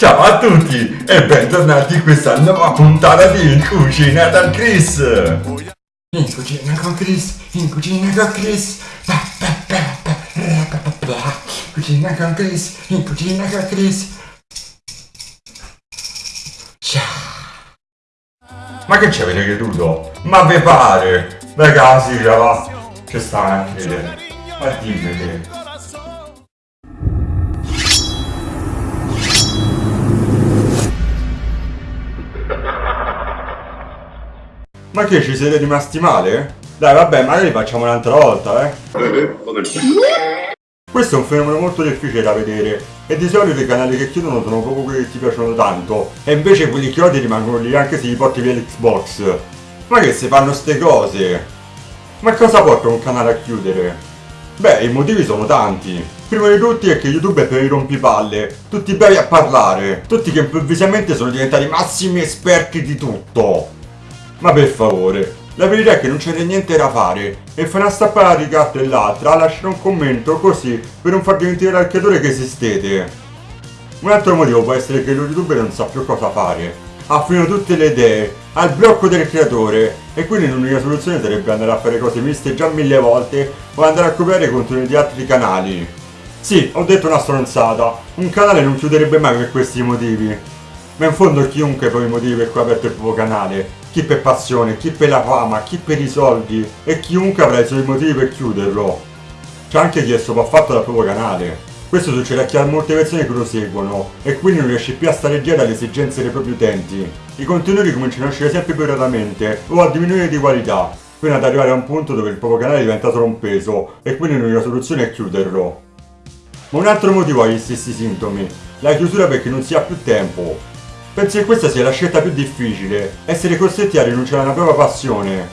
Ciao a tutti e bentornati in questa nuova puntata di Cucina da Chris! In cucina con Chris, in cucina con Chris, cucina con Chris, in cucina con Chris. Ciao! Ma che ci avete creduto? Ma vi pare? Ragazzi, va, che sta a. Ma dimmi Ma che ci siete rimasti male? Dai vabbè, magari facciamo un'altra volta, eh? Questo è un fenomeno molto difficile da vedere e di solito i canali che chiudono sono proprio quelli che ti piacciono tanto e invece quelli che odi rimangono lì anche se gli porti via l'Xbox. Ma che si fanno ste cose? Ma cosa porta un canale a chiudere? Beh, i motivi sono tanti. Primo di tutti è che YouTube è per i rompipalle, tutti bravi a parlare, tutti che improvvisamente sono diventati massimi esperti di tutto. Ma per favore, la verità è che non c'è niente da fare e fai una stappata di gatto e l'altra lasciare un commento così per non far dimenticare al creatore che esistete. Un altro motivo può essere che lo youtuber non sa più cosa fare. Ha finito tutte le idee, ha il blocco del creatore e quindi l'unica soluzione sarebbe andare a fare cose viste già mille volte o andare a copiare i contenuti di altri canali. Sì, ho detto una stronzata, un canale non chiuderebbe mai per questi motivi. Ma in fondo chiunque poi i motivi per cui ha aperto il proprio canale chi per passione, chi per la fama, chi per i soldi e chiunque avrà i suoi motivi per chiuderlo. C'è anche chi è sopraffatto dal proprio canale. Questo succede a chi ha molte persone che lo seguono e quindi non riesce più a stare dietro alle esigenze dei propri utenti. I contenuti cominciano a uscire sempre più raramente o a diminuire di qualità, fino ad arrivare a un punto dove il proprio canale diventa solo un peso e quindi l'unica soluzione è chiuderlo. Ma un altro motivo ha gli stessi sintomi, la chiusura perché non si ha più tempo, Penso che questa sia la scelta più difficile, essere costretti a rinunciare a una propria passione.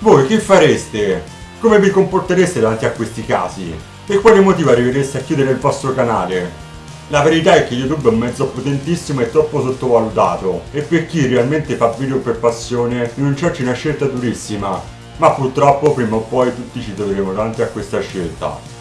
Voi che fareste? Come vi comportereste davanti a questi casi? Per quale motivo arrivereste a chiudere il vostro canale? La verità è che YouTube è un mezzo potentissimo e troppo sottovalutato e per chi realmente fa video per passione rinunciarci è una scelta durissima, ma purtroppo prima o poi tutti ci troveremo davanti a questa scelta.